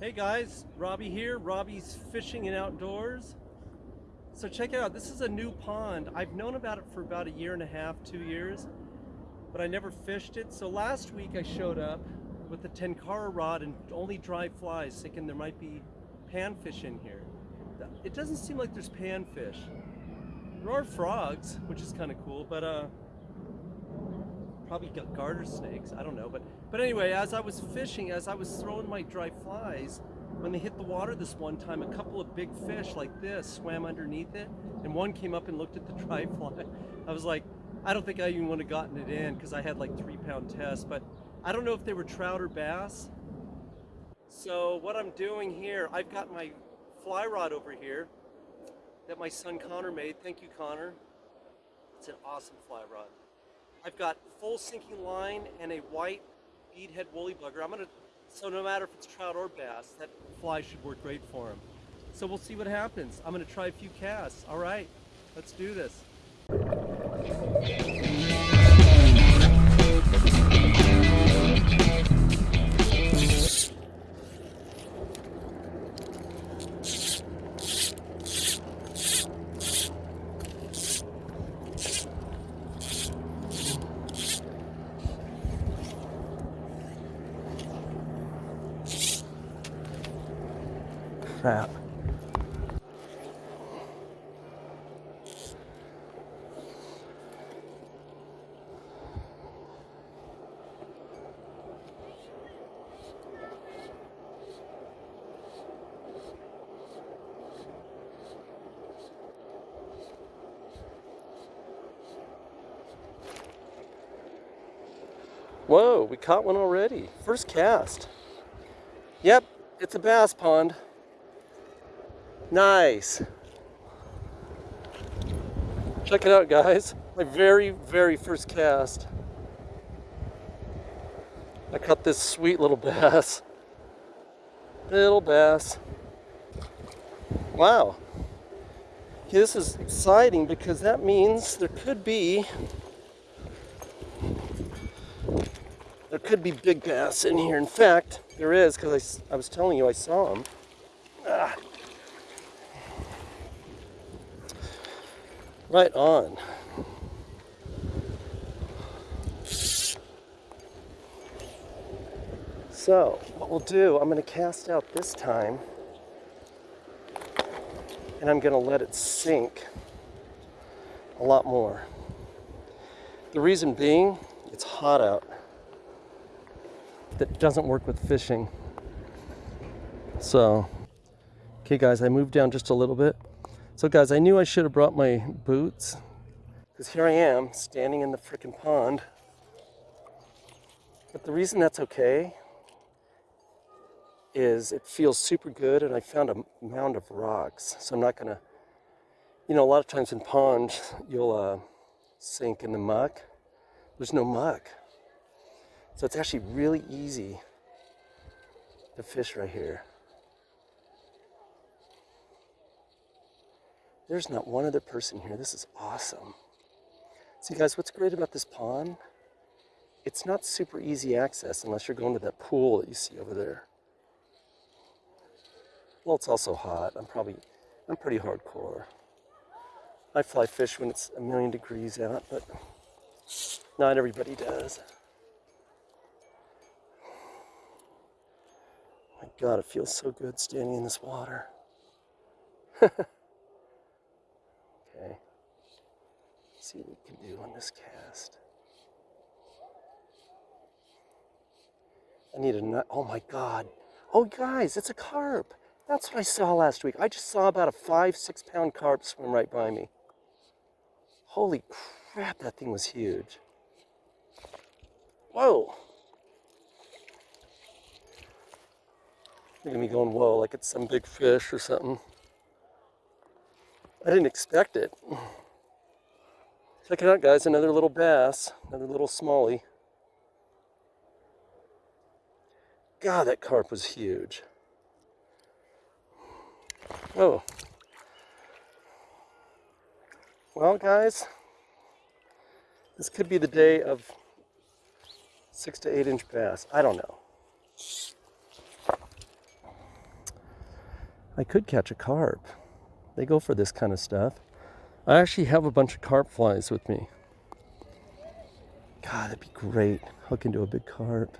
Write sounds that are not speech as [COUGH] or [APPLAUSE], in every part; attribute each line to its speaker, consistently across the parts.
Speaker 1: Hey guys, Robbie here, Robbie's Fishing and Outdoors. So check it out, this is a new pond. I've known about it for about a year and a half, two years, but I never fished it. So last week I showed up with a tenkara rod and only dry flies, thinking there might be panfish in here. It doesn't seem like there's panfish. There are frogs, which is kind of cool, but uh, probably got garter snakes. I don't know, but but anyway, as I was fishing, as I was throwing my dry flies, when they hit the water this one time, a couple of big fish like this swam underneath it, and one came up and looked at the [LAUGHS] dry fly. I was like, I don't think I even would have gotten it in because I had like three pound test, but I don't know if they were trout or bass. So what I'm doing here, I've got my fly rod over here that my son Connor made. Thank you, Connor. It's an awesome fly rod. I've got full sinking line and a white beadhead woolly bugger. I'm gonna, so no matter if it's trout or bass, that fly should work great for him. So we'll see what happens. I'm gonna try a few casts. All right, let's do this. Whoa, we caught one already. First cast. Yep, it's a bass pond. Nice. Check it out, guys. My very, very first cast. I caught this sweet little bass. Little bass. Wow. This is exciting because that means there could be there could be big bass in here. In fact, there is because I, I was telling you I saw them. Ah. Right on. So, what we'll do, I'm going to cast out this time, and I'm going to let it sink a lot more. The reason being, it's hot out. That doesn't work with fishing. So, okay guys, I moved down just a little bit. So guys, I knew I should have brought my boots because here I am standing in the freaking pond. But the reason that's okay is it feels super good and I found a mound of rocks. So I'm not gonna, you know, a lot of times in ponds, you'll uh, sink in the muck. There's no muck. So it's actually really easy to fish right here. There's not one other person here. This is awesome. See guys, what's great about this pond? It's not super easy access unless you're going to that pool that you see over there. Well, it's also hot. I'm probably, I'm pretty hardcore. I fly fish when it's a million degrees out, but not everybody does. My God, it feels so good standing in this water. [LAUGHS] Okay. See what we can do on this cast. I need a nut. Oh my God. Oh guys, it's a carp. That's what I saw last week. I just saw about a five, six pound carp swim right by me. Holy crap, that thing was huge. Whoa. At me going, whoa, like it's some big fish or something. I didn't expect it. Check it out guys, another little bass, another little smallie. God, that carp was huge. Oh. Well guys, this could be the day of six to eight inch bass. I don't know. I could catch a carp. They go for this kind of stuff. I actually have a bunch of carp flies with me. God, that'd be great. Hook into a big carp.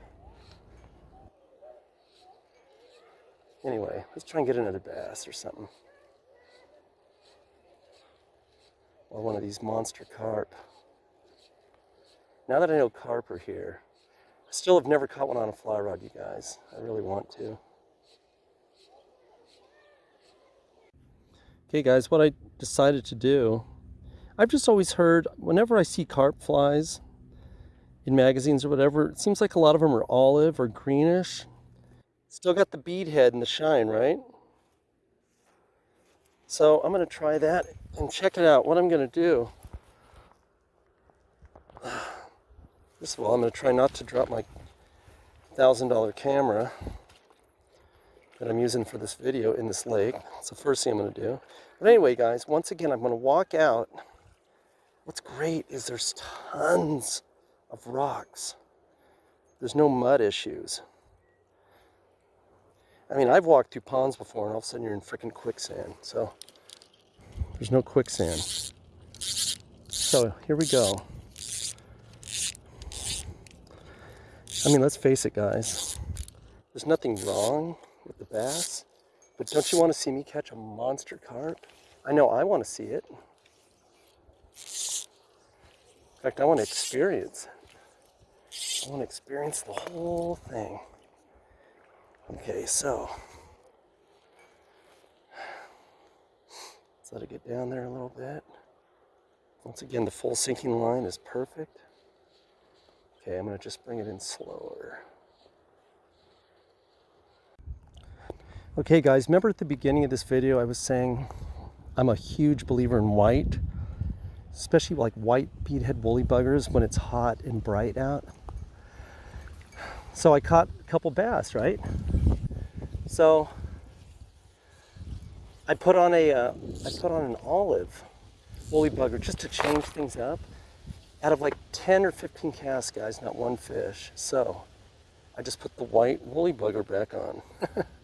Speaker 1: Anyway, let's try and get another bass or something. Or one of these monster carp. Now that I know carp are here, I still have never caught one on a fly rod, you guys. I really want to. Okay guys, what I decided to do, I've just always heard, whenever I see carp flies in magazines or whatever, it seems like a lot of them are olive or greenish. Still got the bead head and the shine, right? So I'm gonna try that and check it out. What I'm gonna do, [SIGHS] first of all, I'm gonna try not to drop my $1,000 camera that I'm using for this video in this lake. That's the first thing I'm going to do. But anyway, guys, once again, I'm going to walk out. What's great is there's tons of rocks. There's no mud issues. I mean, I've walked through ponds before and all of a sudden you're in freaking quicksand. So there's no quicksand. So here we go. I mean, let's face it, guys. There's nothing wrong with the bass. But don't you want to see me catch a monster carp? I know I want to see it. In fact, I want to experience. I want to experience the whole thing. Okay, so let's let it get down there a little bit. Once again, the full sinking line is perfect. Okay, I'm going to just bring it in slower. Okay guys, remember at the beginning of this video I was saying I'm a huge believer in white, especially like white beadhead woolly buggers when it's hot and bright out. So I caught a couple bass, right? So I put on a uh, I put on an olive woolly bugger just to change things up. Out of like 10 or 15 casts, guys, not one fish. So I just put the white woolly bugger back on. [LAUGHS]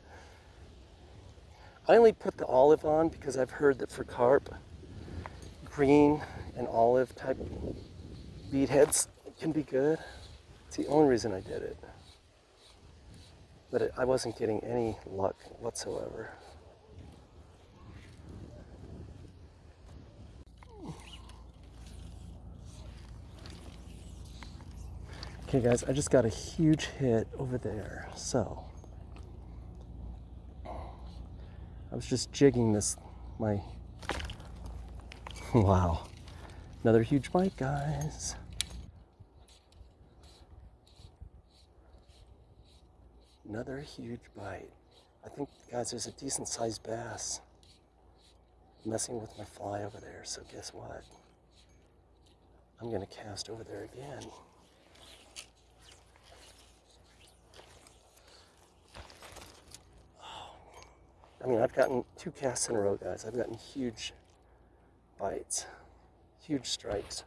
Speaker 1: I only put the olive on because I've heard that for carp, green and olive type bead heads can be good. It's the only reason I did it. But it, I wasn't getting any luck whatsoever. Okay guys, I just got a huge hit over there. So I was just jigging this, my, [LAUGHS] wow. Another huge bite, guys. Another huge bite. I think, guys, there's a decent sized bass messing with my fly over there. So guess what? I'm gonna cast over there again. I mean, I've gotten two casts in a row, guys. I've gotten huge bites, huge strikes.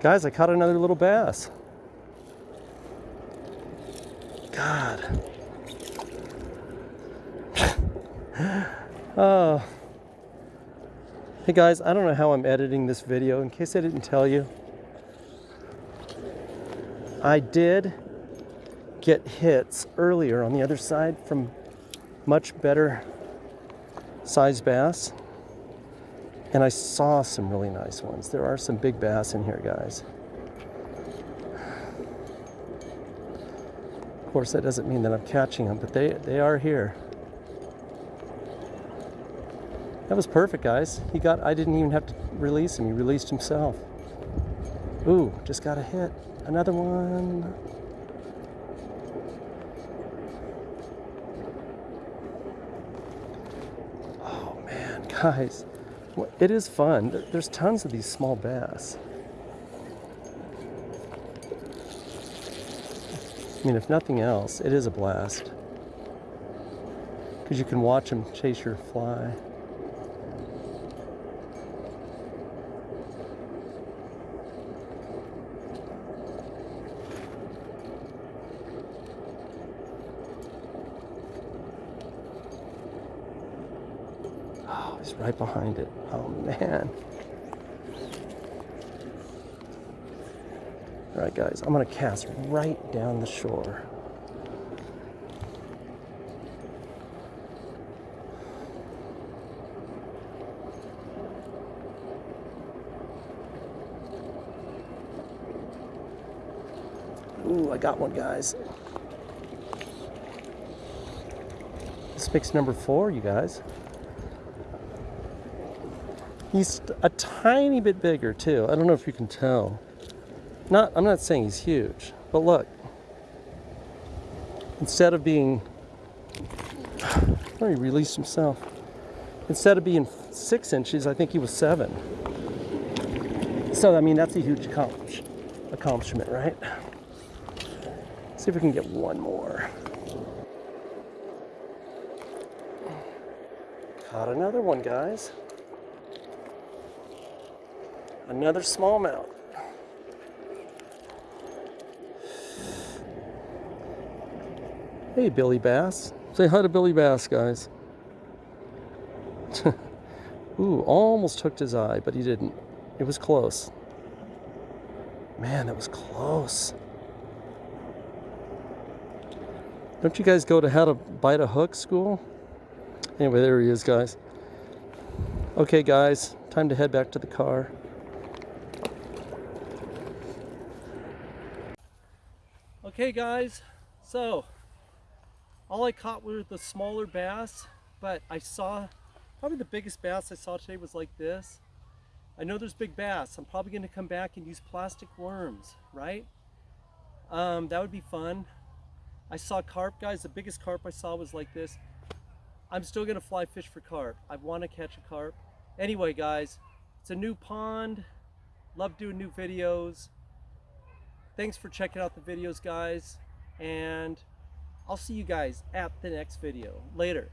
Speaker 1: Guys, I caught another little bass. God. [LAUGHS] oh. Hey guys, I don't know how I'm editing this video. In case I didn't tell you, I did get hits earlier on the other side from much better size bass. And I saw some really nice ones. There are some big bass in here, guys. Of course, that doesn't mean that I'm catching them, but they, they are here. That was perfect, guys. He got, I didn't even have to release him. He released himself. Ooh, just got a hit. Another one. Oh man, [LAUGHS] guys. It is fun. There's tons of these small bass. I mean, if nothing else, it is a blast. Because you can watch them chase your fly. Right behind it. Oh, man. All right, guys, I'm going to cast right down the shore. Ooh, I got one, guys. This makes number four, you guys. He's a tiny bit bigger too. I don't know if you can tell. Not, I'm not saying he's huge, but look. Instead of being, oh, he released himself. Instead of being six inches, I think he was seven. So I mean, that's a huge accomplish, accomplishment, right? See if we can get one more. Caught another one, guys. Another smallmouth. Hey, Billy Bass. Say hi to Billy Bass, guys. [LAUGHS] Ooh, almost hooked his eye, but he didn't. It was close. Man, that was close. Don't you guys go to how to bite a hook school? Anyway, there he is, guys. Okay, guys, time to head back to the car. Okay, guys, so all I caught were the smaller bass, but I saw probably the biggest bass I saw today was like this. I know there's big bass. I'm probably going to come back and use plastic worms, right? Um, that would be fun. I saw carp, guys. The biggest carp I saw was like this. I'm still gonna fly fish for carp. I want to catch a carp. Anyway, guys, it's a new pond. Love doing new videos. Thanks for checking out the videos, guys. And I'll see you guys at the next video. Later.